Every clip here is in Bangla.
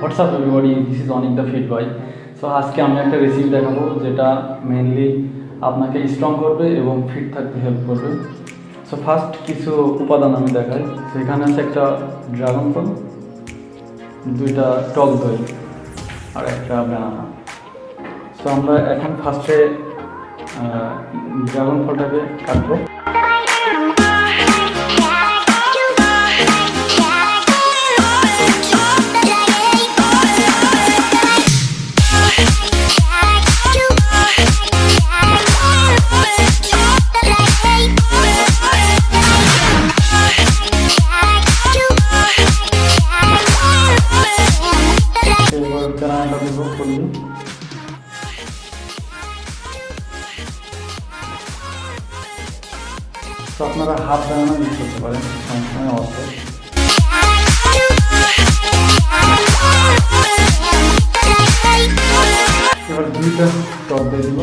What's up everybody this is Anik the fit boy so আজকে আমি একটা রেসিপি দেখাবো যেটা মেনলি আপনাকে স্ট্রং করবে এবং ফিট থাকতে হেল্প করবে। সো ফার্স্ট কিছু উপাদান আমি দেখাই। সেখানে আছে একটা ড্রাগন ফল দুইটা টক দই, আর একটা ব্যানানা সো আমরা এখন ফার্স্টে ড্রাগন ফলটাকে কাটবো। তো আপনারা হাফ ব্যানানা ইউজ করতে পারেন সময় অর্থে এবার দুইটা টক দিয়ে দিব।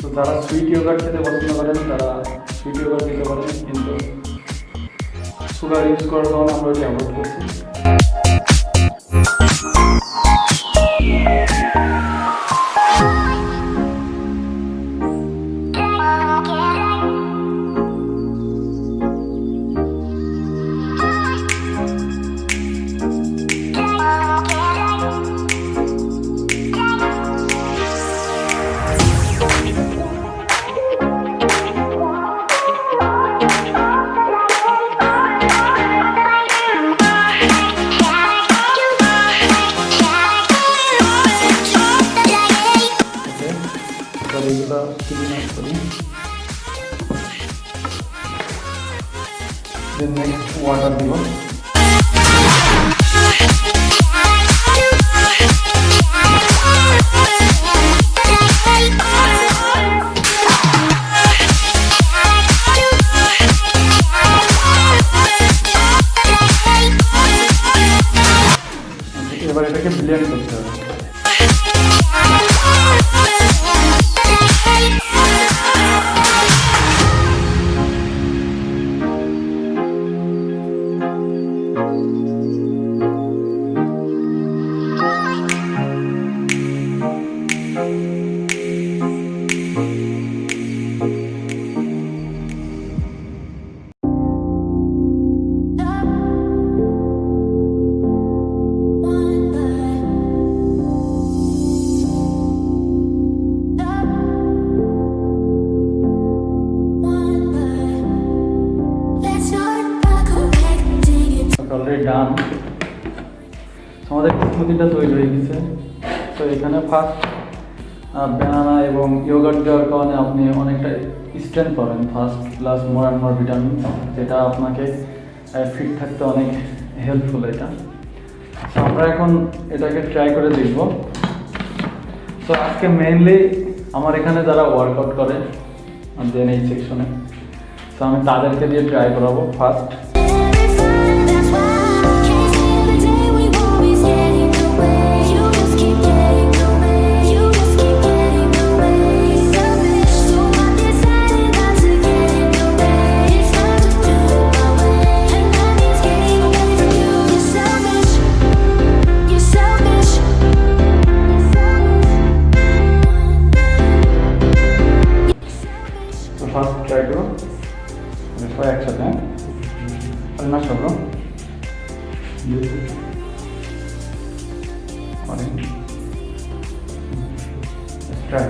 তো যারা সুইট ইয়োগার্ট খেতে পছন্দ করেন, তারা সুইট ইয়োগার্ট দিতে পারেন, কিন্তু সুগার ইউজ করার কারণে আমরা ওইটা অ্যাভয়েড করছি। এবার এগুলো ক্লিন আপ করি দেন নেক্সট ওয়াটার দিব এবার এটাকে ব্লেন্ড করতে হবে অলরেডি ডান আমাদের স্মুদিটা তৈরি হয়ে গেছে। তো এখানে ফার্স্ট ব্যানানা এবং ইয়োগার্ট দেওয়ার কারণে আপনি অনেকটা স্ট্রেংথ পাবেন। First plus more and more vitamin যেটা আপনাকে ফিট থাকতে অনেক হেল্পফুল এটা। তো আমরা এখন এটাকে ট্রাই করে দেখব। তো আজকে মেইনলি আমার এখানে যারা ওয়ার্কআউট করে দেন এই সেকশনে তো আমি তাদেরকে দিয়ে ট্রাই করাবো। ফার্স্ট মানে সবাই একসাথে হ্যাঁ আর না সব ট্রাই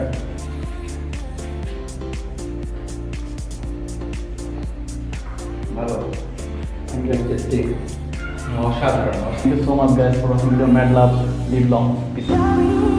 ভালো থ্যাংক ইউ টেস্টিং অসাধারণ Thank you so much guys for watching video. Mad love, live long, peace.